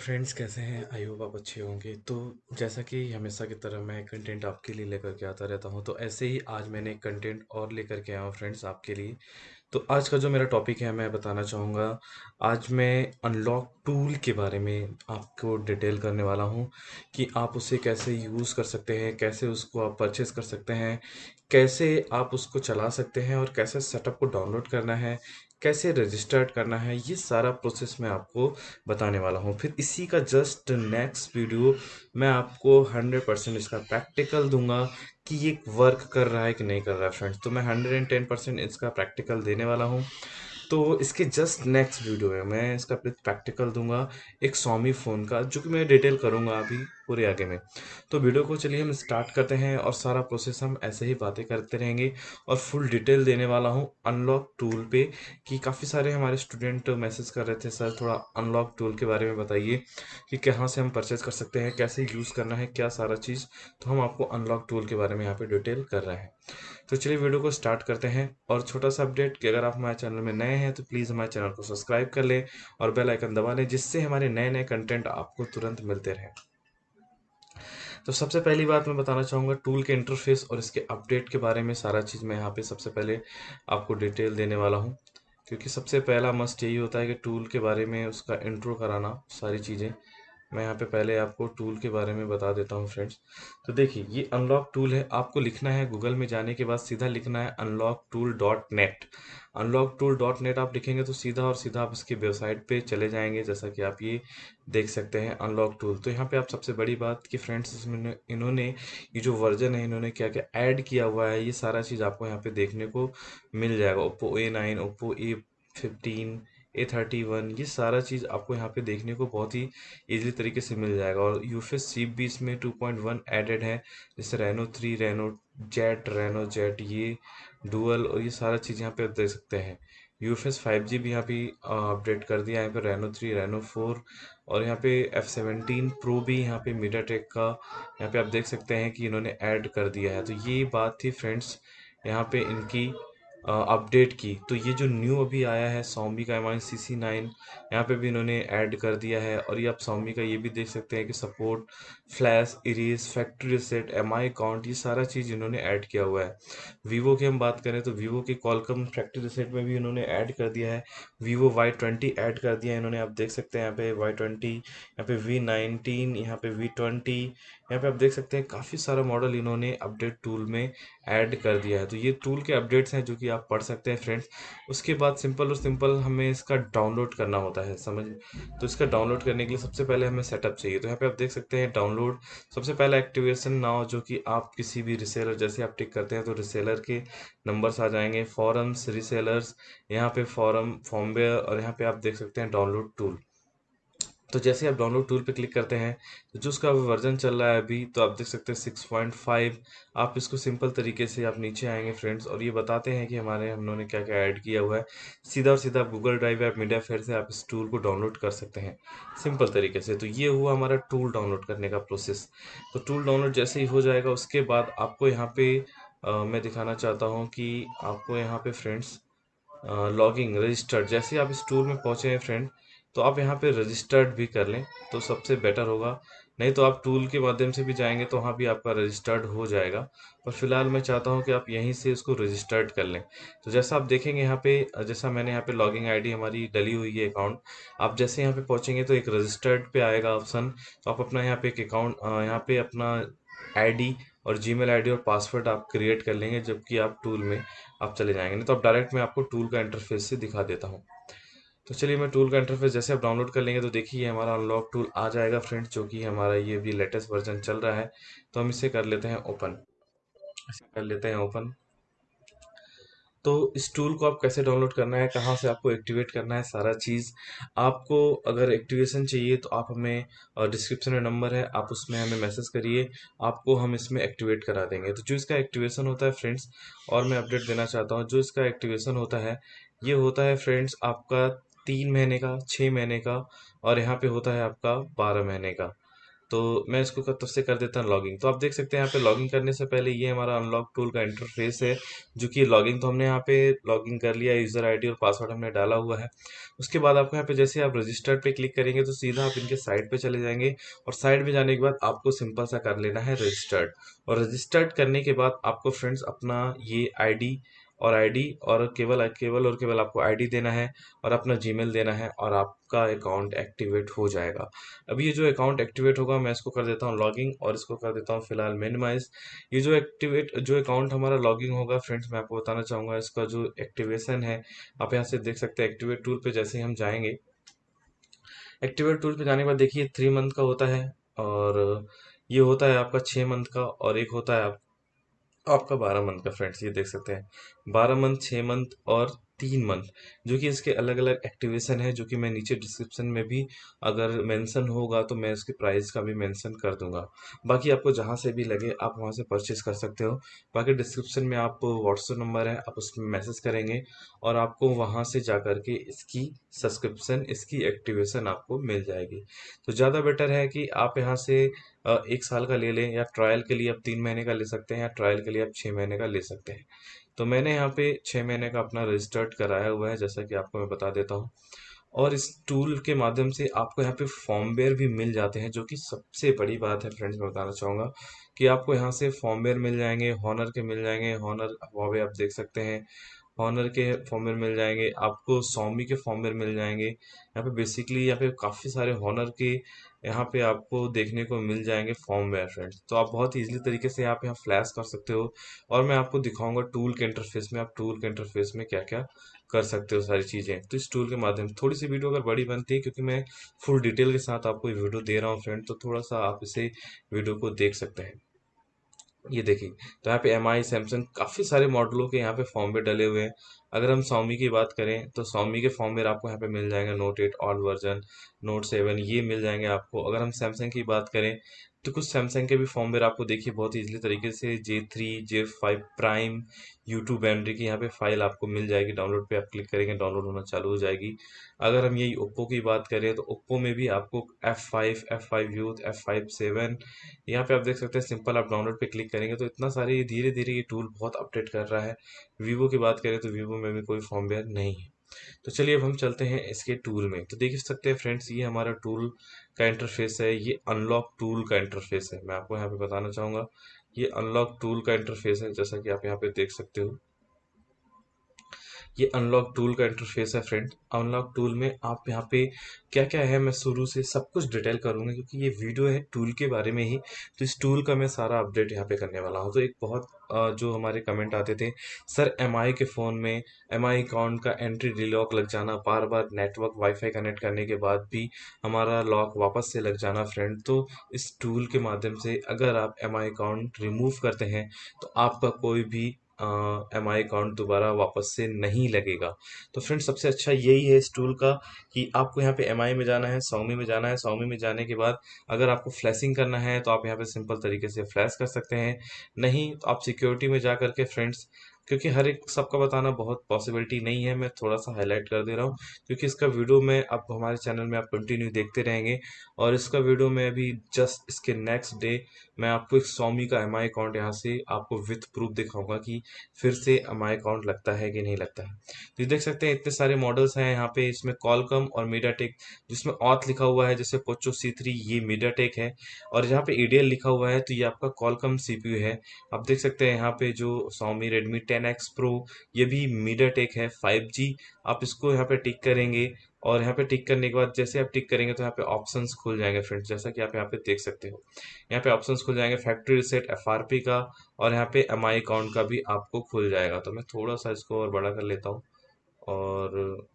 Friends कैसे हैं? I hope आप अच्छे होंगे। तो जैसा कि हमेशा की तरह मैं कंटेंट आपके लिए लेकर के आता रहता हूँ तो ऐसे ही आज मैंने कंटेंट और लेकर के आया हूँ फ्रेंड्स आपके लिए। तो आज का जो मेरा टॉपिक है, मैं बताना चाहूँगा। आज मैं अनलॉक टूल के बारे में आपको डिटेल करने वाला हूँ कि आप उसे कैसे यूज़ कर सकते हैं, कैसे उसको आप परचेज़ कर सकते हैं, कैसे आप उसको चला सकते हैं और कैसे सेटअप को डाउनलोड करना है कैसे रजिस्टर्ड करना है, ये सारा प्रोसेस मैं आपको बताने वाला हूँ। फिर इसी का जस्ट नेक्स्ट वीडियो मैं आपको हंड्रेड परसेंट इसका प्रैक्टिकल दूँगा कि ये वर्क कर रहा है कि नहीं कर रहा है फ्रेंड्स तो मैं हंड्रेड एंड टेन परसेंट इसका प्रैक्टिकल देने वाला हूँ। तो इसके जस्ट नेक्स्ट वीडियो में मैं इसका प्रैक्टिकल दूँगा एक सोमी फ़ोन का, जो कि मैं डिटेल करूँगा अभी। पूरे आगे में। तो वीडियो को चलिए हम स्टार्ट करते हैं और सारा प्रोसेस हम ऐसे ही बातें करते रहेंगे और फुल डिटेल देने वाला हूँ अनलॉक टूल पे कि काफ़ी सारे हमारे स्टूडेंट मैसेज कर रहे थे, सर, थोड़ा अनलॉक टूल के बारे में बताइए कि कहाँ से हम परचेज कर सकते हैं, कैसे यूज़ करना है, क्या सारा चीज़? तो हम आपको अनलॉक टूल के बारे में यहाँ पर डिटेल कर रहे हैं। तो चलिए वीडियो को स्टार्ट करते हैं और छोटा सा अपडेट कि अगर आप हमारे चैनल में नए हैं तो प्लीज़ हमारे चैनल को सब्सक्राइब कर लें और बेल आइकन दबा लें जिससे हमारे नए नए कंटेंट आपको तुरंत मिलते रहें। तो सबसे पहली बात मैं बताना चाहूँगा टूल के इंटरफेस और इसके अपडेट के बारे में सारा चीज़ मैं यहाँ पे सबसे पहले आपको डिटेल देने वाला हूँ। क्योंकि सबसे पहला मस्ट यही होता है कि टूल के बारे में उसका इंट्रो कराना, सारी चीज़ें। मैं यहाँ पे पहले आपको टूल के बारे में बता देता हूँ फ्रेंड्स तो देखिए, ये अनलॉक टूल है। आपको लिखना है गूगल में जाने के बाद सीधा लिखना है unlock tool dot net unlock tool dot net आप लिखेंगे तो सीधा और सीधा आप इसकी वेबसाइट पे चले जाएँगे, जैसा कि आप ये देख सकते हैं अनलॉक टूल तो यहाँ पे आप सबसे बड़ी बात कि फ्रेंड्स इसमें इन्होंने ये जो वर्जन है, इन्होंने क्या क्या ऐड किया हुआ है, ये सारा चीज़ आपको यहाँ पे देखने को मिल जाएगा. Oppo A nine Oppo A fifteen A thirty one ये सारा चीज़ आपको यहाँ पे देखने को बहुत ही इजीली तरीके से मिल जाएगा। और यूफेस सी भी इसमें टू पॉइंट वन एडेड है, जैसे Reno three Reno jet Reno jet ये डुअल और ये सारा चीज़ यहाँ पे आप देख सकते हैं। यूफेस फाइव जी भी यहाँ पे अपडेट कर दिया यहाँ पे रेनो थ्री रेनो फोर और यहाँ पे एफ़ सेवनटीन प्रो भी यहाँ पे मीडिया टेक का यहाँ पे आप देख सकते हैं कि इन्होंने ऐड कर दिया है। तो ये बात थी फ्रेंड्स यहाँ पे इनकी अपडेट की। तो ये जो न्यू अभी आया है सोमी का एम आई सी सी नाइन यहाँ पर भी इन्होंने ऐड कर दिया है। और ये आप सोमी का ये भी देख सकते हैं कि support flash erase factory set M I account ये सारा चीज़ इन्होंने ऐड किया हुआ है। वीवो की हम बात करें तो वीवो के कॉलकम फैक्ट्री सेट में भी इन्होंने ऐड कर दिया है। वीवो वाई ट्वेंटी ऐड कर दिया है इन्होंने। आप देख सकते हैं यहाँ पे वाई ट्वेंटी यहाँ पे वी नाइनटीन यहाँ पे वी ट्वेंटी यहाँ पे आप देख सकते हैं काफ़ी सारा मॉडल इन्होंने अपडेट टूल में ऐड कर दिया है। तो ये टूल के अपडेट्स हैं जो कि आप पढ़ सकते हैं फ्रेंड्स उसके बाद सिंपल और सिंपल हमें इसका डाउनलोड करना होता है, समझ तो इसका डाउनलोड करने के लिए सबसे पहले हमें सेटअप चाहिए। तो यहाँ पे आप देख सकते हैं डाउनलोड सबसे पहला एक्टिवेशन नाउ जो कि आप किसी भी रिसेलर जैसे आप टिक करते हैं तो रिसेलर के नंबर्स आ जाएँगे। फॉरम्स रिसेलर्स यहाँ पे फॉरम फॉर्मवेयर और यहाँ पे आप देख सकते हैं डाउनलोड टूल तो जैसे आप डाउनलोड टूल पे क्लिक करते हैं तो जो उसका वर्जन चल रहा है अभी तो आप देख सकते हैं सिक्स पॉइंट फाइव आप इसको सिंपल तरीके से आप नीचे आएँगे फ्रेंड्स और ये बताते हैं कि हमारे हम लोगों ने क्या क्या ऐड किया हुआ है। सीधा और सीधा गूगल ड्राइव या मीडिया फेयर से आप इस टूल को डाउनलोड कर सकते हैं सिंपल तरीके से। तो ये हुआ हमारा टूल डाउनलोड करने का प्रोसेस तो टूल डाउनलोड जैसे ही हो जाएगा उसके बाद आपको यहाँ पे आ, मैं दिखाना चाहता हूँ कि आपको यहाँ पे फ्रेंड्स लॉगिंग रजिस्टर्ड जैसे आप इस टूल में पहुँचे हैं फ्रेंड तो आप यहाँ पे रजिस्टर्ड भी कर लें तो सबसे बेटर होगा। नहीं तो आप टूल के माध्यम से भी जाएँगे तो वहाँ भी आपका रजिस्टर्ड हो जाएगा। पर फ़िलहाल मैं चाहता हूँ कि आप यहीं से इसको रजिस्टर्ड कर लें। तो जैसा आप देखेंगे यहाँ पे, जैसा मैंने यहाँ पे लॉगिंग आईडी हमारी डली हुई है अकाउंट आप जैसे यहाँ पे पहुँचेंगे तो एक रजिस्टर्ड पे आएगा ऑप्शन तो आप अपना यहाँ पे एक अकाउंट यहाँ पे अपना आईडी और जी मेल और पासवर्ड आप क्रिएट कर लेंगे, जबकि आप टूल में आप चले जाएँगे। नहीं तो आप डायरेक्ट मैं आपको टूल का इंटरफेस से दिखा देता हूँ। तो चलिए मैं टूल का इंटरफेस जैसे आप डाउनलोड कर लेंगे तो देखिए हमारा अनलॉक टूल आ जाएगा फ्रेंड्स जो कि हमारा ये भी लेटेस्ट वर्जन चल रहा है। तो हम इसे कर लेते हैं ओपन इसे कर लेते हैं ओपन तो इस टूल को आप कैसे डाउनलोड करना है, कहाँ से आपको एक्टिवेट करना है, सारा चीज़ आपको अगर एक्टिवेशन चाहिए तो आप हमें डिस्क्रिप्शन में नंबर है, आप उसमें हमें मैसेज करिए, आपको हम इसमें एक्टिवेट करा देंगे। तो जो इसका एक्टिवेशन होता है फ्रेंड्स और मैं अपडेट देना चाहता हूँ, जो इसका एक्टिवेशन होता है, ये होता है फ्रेंड्स आपका तीन महीने का छः महीने का और यहाँ पे होता है आपका बारह महीने का। तो मैं इसको तब से कर देता हूँ लॉगिंग। तो आप देख सकते हैं यहाँ पे लॉगिंग करने से पहले ये हमारा अनलॉक टूल का इंटरफेस है, जो कि लॉगिंग तो हमने यहाँ पे लॉगिंग कर लिया यूज़र आईडी और पासवर्ड हमने डाला हुआ है। उसके बाद आपको यहाँ पे जैसे आप रजिस्टर्ड पे क्लिक करेंगे तो सीधा आप इनके साइट पे चले जाएँगे और साइट पे जाने के बाद आपको सिंपल सा कर लेना है रजिस्टर्ड और रजिस्टर्ड करने के बाद आपको फ्रेंड्स अपना ये आईडी और आईडी और केवल केवल और केवल आपको आईडी देना है और अपना जीमेल देना है और आपका अकाउंट एक्टिवेट हो जाएगा। अभी ये जो अकाउंट एक्टिवेट होगा, मैं इसको कर देता हूँ लॉगिंग और इसको कर देता हूँ फ़िलहाल मिनिमाइज ये जो एक्टिवेट जो अकाउंट हमारा लॉगिंग होगा फ्रेंड्स मैं आपको बताना चाहूँगा, इसका जो एक्टिवेशन है, आप यहाँ से देख सकते हैं एक्टिवेट टूल पे जैसे ही हम जाएँगे। एक्टिवेट टूल पे जाने के बाद देखिए थ्री मंथ का होता है और ये होता है आपका छः मंथ का और एक होता है आप आपका बारह मंथ का फ्रेंड्स ये देख सकते हैं। बारह मंथ छः मंथ और तीन मंथ जो कि इसके अलग अलग एक्टिवेशन है, जो कि मैं नीचे डिस्क्रिप्शन में भी अगर मेंशन होगा तो मैं उसके प्राइस का भी मेंशन कर दूँगा। बाकी आपको जहाँ से भी लगे, आप वहाँ से परचेज कर सकते हो। बाकी डिस्क्रिप्शन में आप व्हाट्सएप नंबर है, आप उसमें मैसेज करेंगे और आपको वहाँ से जा के इसकी सब्सक्रिप्शन इसकी एक्टिवेशन आपको मिल जाएगी। तो ज़्यादा बेटर है कि आप यहाँ से एक साल का ले लें या ट्रायल के लिए आप तीन महीने का ले सकते हैं या ट्रायल के लिए आप छः महीने का ले सकते हैं। तो मैंने यहाँ पे छः महीने का अपना रजिस्टर्ड कराया हुआ है, जैसा कि आपको मैं बता देता हूँ। और इस टूल के माध्यम से आपको यहाँ पे फॉर्मवेयर भी मिल जाते हैं, जो कि सबसे बड़ी बात है फ्रेंड्स मैं बताना चाहूँगा कि आपको यहाँ से फॉर्मवेयर मिल जाएँगे हॉनर के मिल जाएँगे हॉनर हुआवे आप देख सकते हैं। हॉनर के फॉर्मवेयर मिल जाएँगे, आपको सौमी के फॉर्मवेयर मिल जाएँगे। यहाँ पे बेसिकली यहाँ पे काफ़ी सारे हॉनर के यहाँ पे आपको देखने को मिल जाएँगे फॉर्म फॉर्मवेयर फ्रेंड तो आप बहुत इजीली तरीके से आप यहाँ फ्लैश कर सकते हो और मैं आपको दिखाऊँगा टूल के इंटरफेस में आप टूल के इंटरफेस में क्या क्या कर सकते हो सारी चीज़ें। तो इस टूल के माध्यम थोड़ी सी वीडियो अगर बड़ी बनती है क्योंकि मैं फुल डिटेल के साथ आपको वीडियो दे रहा हूँ फ्रेंड तो थोड़ा सा आप इसे वीडियो को देख सकते हैं। ये देखिए तो यहाँ पे एम आई सैमसंग काफ़ी सारे मॉडलों के यहाँ पे फॉर्म पे डले हुए हैं। अगर हम सौमी की बात करें तो सौमी के फॉर्म में आपको यहाँ पे मिल जाएँगे Note eight all version Note seven ये मिल जाएँगे आपको। अगर हम सैमसंग की बात करें तो कुछ सैमसंग के भी फॉर्मवेयर आपको देखिए बहुत इजीली तरीके से J three J five Prime YouTube Andriy की यहाँ पे फ़ाइल आपको मिल जाएगी। डाउनलोड पे आप क्लिक करेंगे डाउनलोड होना चालू हो जाएगी। अगर हम यही ओप्पो की बात करें तो ओप्पो में भी आपको F five F five youth F five seven यहाँ पे आप देख सकते हैं सिंपल आप डाउनलोड पे क्लिक करेंगे तो इतना सारे धीरे धीरे ये टूल बहुत अपडेट कर रहा है। वीवो की बात करें तो वीवो में भी कोई फॉर्मवेयर नहीं है। तो चलिए अब हम चलते हैं इसके टूल में। तो देख सकते हैं फ्रेंड्स ये हमारा टूल का इंटरफेस है, ये अनलॉक टूल का इंटरफेस है। मैं आपको यहाँ पे बताना चाहूँगा, ये अनलॉक टूल का इंटरफेस है, जैसा कि आप यहाँ पे देख सकते हो। ये अनलॉक टूल का इंटरफेस है फ्रेंड अनलॉक टूल में आप यहाँ पे क्या क्या है, मैं शुरू से सब कुछ डिटेल करूँगा क्योंकि ये वीडियो है टूल के बारे में ही। तो इस टूल का मैं सारा अपडेट यहाँ पे करने वाला हूँ। तो एक बहुत जो हमारे कमेंट आते थे, सर एमआई के फ़ोन में एमआई अकाउंट का एंट्री डिलॉक लग जाना बार बार नेटवर्क वाईफाई कनेक्ट करने के बाद भी हमारा लॉक वापस से लग जाना फ्रेंड तो इस टूल के माध्यम से अगर आप एमआई अकाउंट रिमूव करते हैं तो आपका कोई भी एम आई अकाउंट दोबारा वापस से नहीं लगेगा। तो फ्रेंड सबसे अच्छा यही है इस टूल का कि आपको यहाँ पे एम आई में जाना है सौमी में जाना है। सौमी में जाने के बाद अगर आपको फ्लैशिंग करना है तो आप यहाँ पे सिंपल तरीके से फ्लैश कर सकते हैं। नहीं तो आप सिक्योरिटी में जा करके फ्रेंड्स क्योंकि हर एक सबका बताना बहुत पॉसिबिलिटी नहीं है, मैं थोड़ा सा हाईलाइट कर दे रहा हूँ। क्योंकि इसका वीडियो में आप हमारे चैनल में आप कंटिन्यू देखते रहेंगे और इसका वीडियो में अभी जस्ट इसके नेक्स्ट डे मैं आपको एक सौमी का एमआई अकाउंट यहाँ से आपको विथ प्रूफ दिखाऊँगा कि फिर से एमआई अकाउंट लगता है कि नहीं लगता है। तो देख सकते हैं, इतने सारे मॉडल्स हैं यहाँ पे, इसमें कॉलकम और मीडियाटेक जिसमें ऑथ लिखा हुआ है, जैसे पोचो सी थ्री ये मीडियाटेक है। और यहाँ पे ईडीएल लिखा हुआ है तो ये आपका कॉलकम सीपीयू है। आप देख सकते हैं यहाँ पे जो सौमी रेडमी टेन एक्स प्रो ये भी मीडिया टेक है फाइव जी आप इसको यहाँ पे टिक करेंगे और यहाँ पे टिक करने के बाद जैसे आप टिक करेंगे तो यहाँ पे ऑप्शंस खुल जाएँगे फ्रेंड्स जैसा कि आप यहाँ पे देख सकते हो। यहाँ पे ऑप्शंस खुल जाएँगे फैक्ट्री रिसेट एफ़ का और यहाँ पे एम अकाउंट का भी आपको खुल जाएगा। तो मैं थोड़ा सा इसको और बड़ा कर लेता हूँ और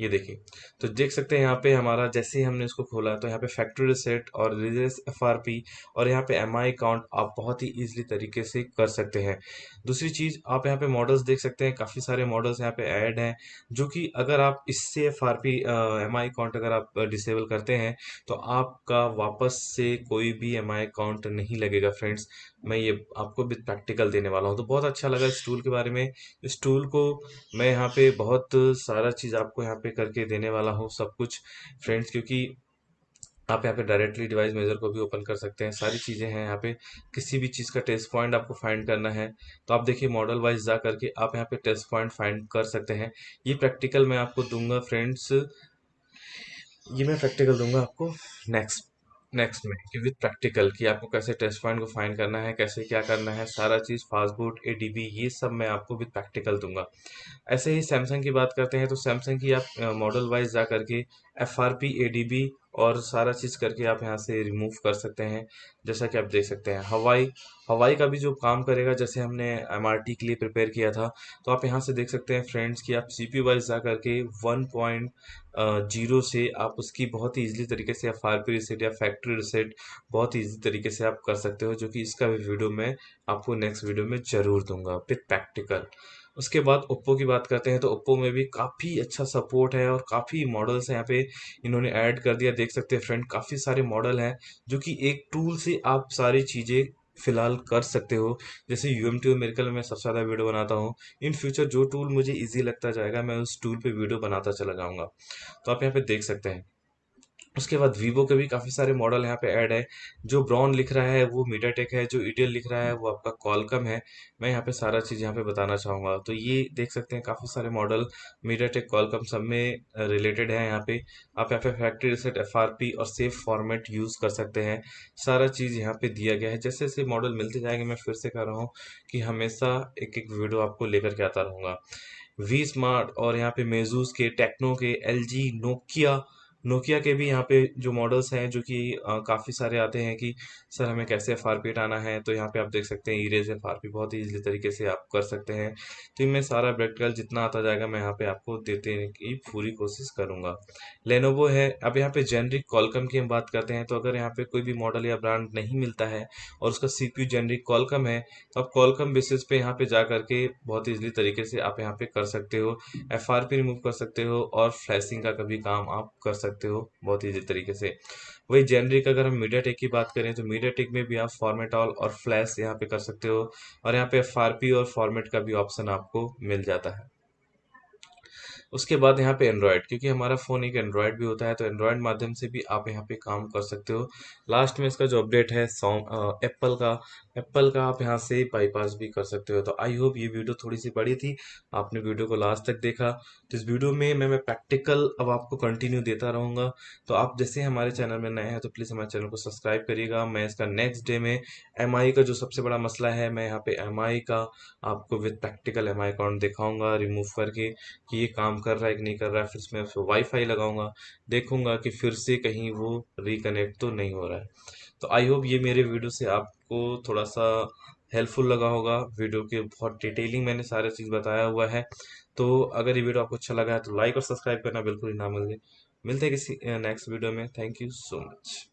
ये देखिए तो देख सकते हैं यहाँ पे हमारा जैसे ही हमने इसको खोला तो यहाँ पे फैक्ट्री रिसेट और रिजेस एफ़ और यहाँ पे एम आई अकाउंट आप बहुत ही ईजिली तरीके से कर सकते हैं। दूसरी चीज़, आप यहाँ पे मॉडल्स देख सकते हैं, काफ़ी सारे मॉडल्स यहाँ पे ऐड हैं, जो कि अगर आप इससे F R P M I account अगर आप डिसेबल करते हैं तो आपका वापस से कोई भी एम आई अकाउंट नहीं लगेगा फ्रेंड्स मैं ये आपको विद प्रैक्टिकल देने वाला हूँ। तो बहुत अच्छा लगा इस टूल के बारे में। इस टूल को मैं यहाँ पे बहुत सारा चीज़ आपको यहाँ पे करके देने वाला हूँ, सब कुछ। फ्रेंड्स क्योंकि आप यहाँ पे डायरेक्टली डिवाइस मेजर को भी ओपन कर सकते हैं। सारी चीज़ें हैं यहाँ पे। किसी भी चीज़ का टेस्ट पॉइंट आपको फाइंड करना है। तो आप देखिए मॉडल वाइज जा करके आप यहाँ पे टेस्ट पॉइंट फाइंड कर सकते हैं। ये प्रैक्टिकल मैं आपको दूँगा फ्रेंड्स ये मैं प्रैक्टिकल दूँगा आपको नेक्स्ट नेक्स्ट में, कि विद प्रैक्टिकल कि आपको कैसे टेस्ट पॉइंट को फाइंड करना है, कैसे क्या करना है, सारा चीज़ फास्टबूट ए ये सब मैं आपको विद प्रैक्टिकल दूँगा। ऐसे ही सैमसंग की बात करते हैं तो सैमसंग की आप मॉडल वाइज जा करके F R P A D B और सारा चीज़ करके आप यहाँ से रिमूव कर सकते हैं, जैसा कि आप देख सकते हैं। हवाई हवाई का भी जो काम करेगा, जैसे हमने एम आर टी के लिए प्रिपेयर किया था तो आप यहाँ से देख सकते हैं फ्रेंड्स कि आप सी पी वाइज जा करके वन पॉइंट ज़ीरो से आप उसकी बहुत ही ईजिली तरीके से एफ़ आर पी रिसेट या फैक्ट्री रिसेट बहुत ही ईजी तरीके से आप कर सकते हो, जो कि इसका भी वीडियो मैं आपको नेक्स्ट वीडियो में ज़रूर दूँगा विथ प्रैक्टिकल उसके बाद ओप्पो की बात करते हैं तो ओप्पो में भी काफ़ी अच्छा सपोर्ट है और काफ़ी मॉडल्स हैं यहाँ पे। इन्होंने ऐड कर दिया, देख सकते हैं फ्रेंड काफ़ी सारे मॉडल हैं जो कि एक टूल से आप सारी चीज़ें फ़िलहाल कर सकते हो। जैसे यू एम टी मेरिकल में सबसे ज़्यादा वीडियो बनाता हूँ। इन फ्यूचर जो टूल मुझे इजी लगता जाएगा, मैं उस टूल पे वीडियो बनाता चला जाऊँगा। तो आप यहाँ पे देख सकते हैं। उसके बाद वीवो के भी काफ़ी सारे मॉडल यहाँ पे ऐड है। जो ब्राउन लिख रहा है, वो मीडियाटेक है, जो ईडियल लिख रहा है, वो आपका कॉलकम है। मैं यहाँ पे सारा चीज़ यहाँ पे बताना चाहूँगा। तो ये देख सकते हैं काफ़ी सारे मॉडल मीडियाटेक कॉलकम सब में रिलेटेड है यहाँ पे। आप यहाँ पे फैक्ट्री रिसेट एफ़ और सेफ़ फॉर्मेट यूज़ कर सकते हैं। सारा चीज़ यहाँ पे दिया गया है। जैसे जैसे मॉडल मिलते जाएँगे, मैं फिर से कह रहा हूँ कि हमेशा एक एक वीडियो आपको लेकर के आता रहूँगा। वी स्मार्ट और यहाँ पे मेजूस के टेक्नो के एल जी नोकिया नोकिया के भी यहाँ पे जो मॉडल्स हैं, जो कि काफ़ी सारे आते हैं कि, सर, हमें कैसे एफ़ आर पी हटाना है? तो यहाँ पे आप देख सकते हैं इरेज एफ़ आर पी बहुत ईजिली तरीके से आप कर सकते हैं। तो इनमें सारा प्रैक्टिकल जितना आता जाएगा, मैं यहाँ पे आपको देते की पूरी कोशिश करूँगा। लेनोवो है। अब यहाँ पे जेनरिक कॉलकम की हम बात करते हैं तो अगर यहाँ पे कोई भी मॉडल या ब्रांड नहीं मिलता है और उसका सी पी जेनरिक कॉलकम है तो आप कॉलकम बेसिस पे यहाँ पे जा करके बहुत ईजिली तरीके से आप यहाँ पे कर सकते हो। एफ़ आर पी रिमूव कर सकते हो और फ्लैशिंग का कभी काम आप कर सकते सकते हो, बहुत ईजी तरीके से। वही जेनरिक अगर हम मीडिया टेक की बात करें तो मीडिया टेक में भी आप फॉर्मेट ऑल और फ्लैश यहाँ पे कर सकते हो, और यहाँ पे एफ़ और फॉर्मेट का भी ऑप्शन आपको मिल जाता है। उसके बाद यहाँ पे एंड्रॉयड क्योंकि हमारा फ़ोन एक एंड्रॉयड भी होता है तो एंड्रॉयड माध्यम से भी आप यहाँ पे काम कर सकते हो। लास्ट में इसका जो अपडेट है सॉन्ग एप्पल का एप्पल का आप यहाँ से बाईपास भी कर सकते हो। तो आई होप ये वीडियो थोड़ी सी बड़ी थी, आपने वीडियो को लास्ट तक देखा। तो इस वीडियो में मैं मैं प्रैक्टिकल अब आपको कंटिन्यू देता रहूँगा। तो आप जैसे हमारे चैनल में नए हैं तो प्लीज़ हमारे चैनल को सब्सक्राइब करिएगा। मैं इसका नेक्स्ट डे में एमआई का जो सबसे बड़ा मसला है, मैं यहाँ पे एमआई का आपको विद प्रैक्टिकल एम अकाउंट दिखाऊँगा रिमूव करके कि ये काम कर रहा है कि नहीं कर रहा है, फिर उसमें वाईफाई लगाऊँगा, देखूँगा कि फिर से कहीं वो रिकनेक्ट तो नहीं हो रहा है। तो आई होप ये मेरे वीडियो से आपको थोड़ा सा हेल्पफुल लगा होगा। वीडियो के बहुत डिटेलिंग मैंने सारे चीज़ बताया हुआ है। तो अगर ये वीडियो आपको अच्छा लगा है तो लाइक और सब्सक्राइब करना बिल्कुल ही ना मिले मिलते हैं किसी नेक्स्ट वीडियो में। Thank you so much